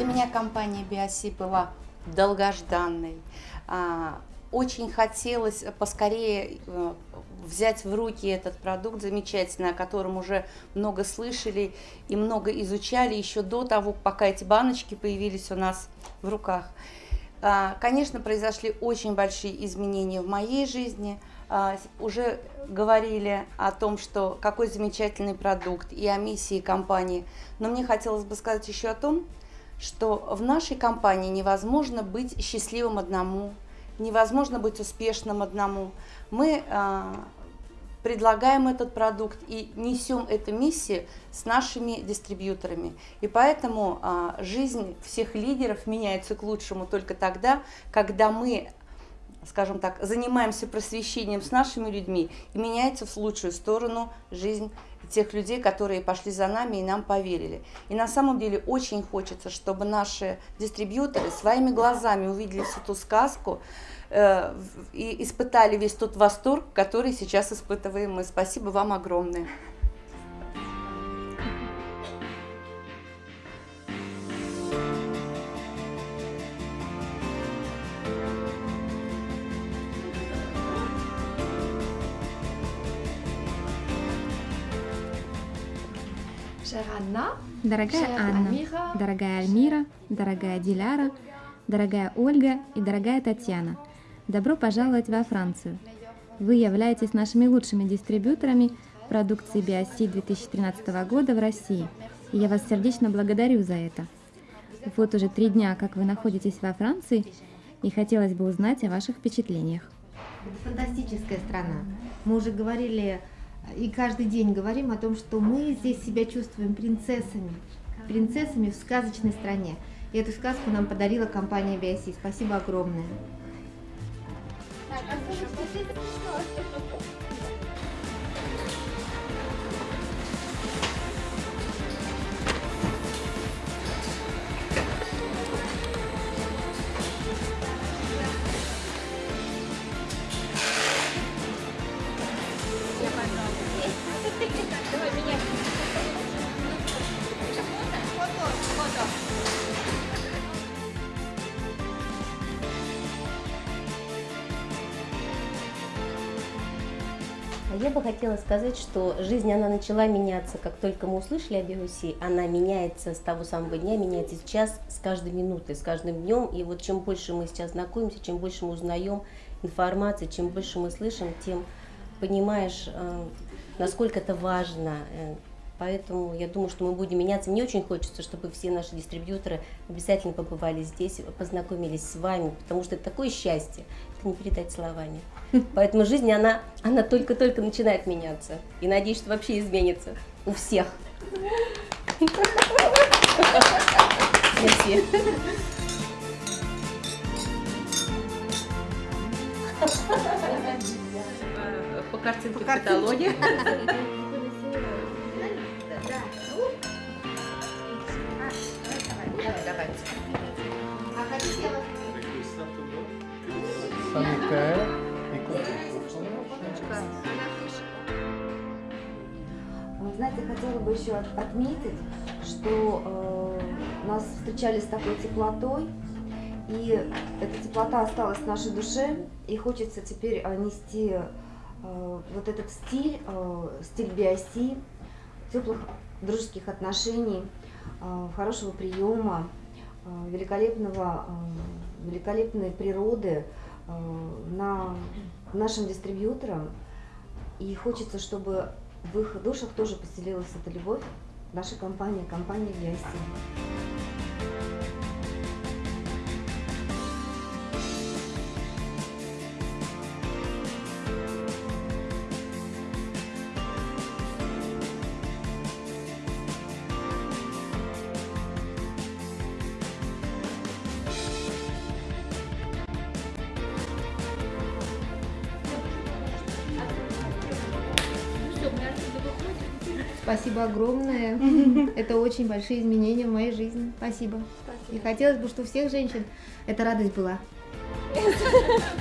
Для меня компания Биоси была долгожданной. А, очень хотелось поскорее э, взять в руки этот продукт замечательный, о котором уже много слышали и много изучали еще до того, пока эти баночки появились у нас в руках. А, конечно, произошли очень большие изменения в моей жизни. А, уже говорили о том, что какой замечательный продукт и о миссии компании. Но мне хотелось бы сказать еще о том, что в нашей компании невозможно быть счастливым одному, невозможно быть успешным одному. Мы а, предлагаем этот продукт и несем эту миссию с нашими дистрибьюторами. И поэтому а, жизнь всех лидеров меняется к лучшему только тогда, когда мы скажем так, занимаемся просвещением с нашими людьми, и меняется в лучшую сторону жизнь тех людей, которые пошли за нами и нам поверили. И на самом деле очень хочется, чтобы наши дистрибьюторы своими глазами увидели всю ту сказку, Э, и испытали весь тот восторг, который сейчас испытываем мы. Спасибо вам огромное. Дорогая Анна, дорогая Альмира, дорогая Диляра, дорогая Ольга и дорогая Татьяна – Добро пожаловать во Францию! Вы являетесь нашими лучшими дистрибьюторами продукции BioC 2013 года в России, и я вас сердечно благодарю за это. Вот уже три дня, как вы находитесь во Франции, и хотелось бы узнать о ваших впечатлениях. Это фантастическая страна. Мы уже говорили и каждый день говорим о том, что мы здесь себя чувствуем принцессами, принцессами в сказочной стране. И эту сказку нам подарила компания BioC. Спасибо огромное. Я бы хотела сказать, что жизнь, она начала меняться, как только мы услышали о Биоси, она меняется с того самого дня, меняется сейчас, с каждой минутой, с каждым днем, и вот чем больше мы сейчас знакомимся, чем больше мы узнаем информации, чем больше мы слышим, тем понимаешь, э, насколько это важно, э, Поэтому я думаю, что мы будем меняться. Мне очень хочется, чтобы все наши дистрибьюторы обязательно побывали здесь, познакомились с вами, потому что это такое счастье, это не передать словами. Поэтому жизнь, она, она только-только начинает меняться. И надеюсь, что вообще изменится у всех. Merci. По картинке в каталоге. Санитер Вы знаете, хотела бы еще отметить, что э, нас встречали с такой теплотой, и эта теплота осталась в нашей душе, и хочется теперь э, нести э, вот этот стиль, э, стиль биоси, теплых дружеских отношений, э, хорошего приема, великолепного, э, великолепной природы, Э, на нашим дистрибьюторам. И хочется, чтобы в их душах тоже поселилась эта любовь нашей компании, компании VIC. Спасибо огромное. Это очень большие изменения в моей жизни. Спасибо. Спасибо. И хотелось бы, чтобы у всех женщин эта радость была.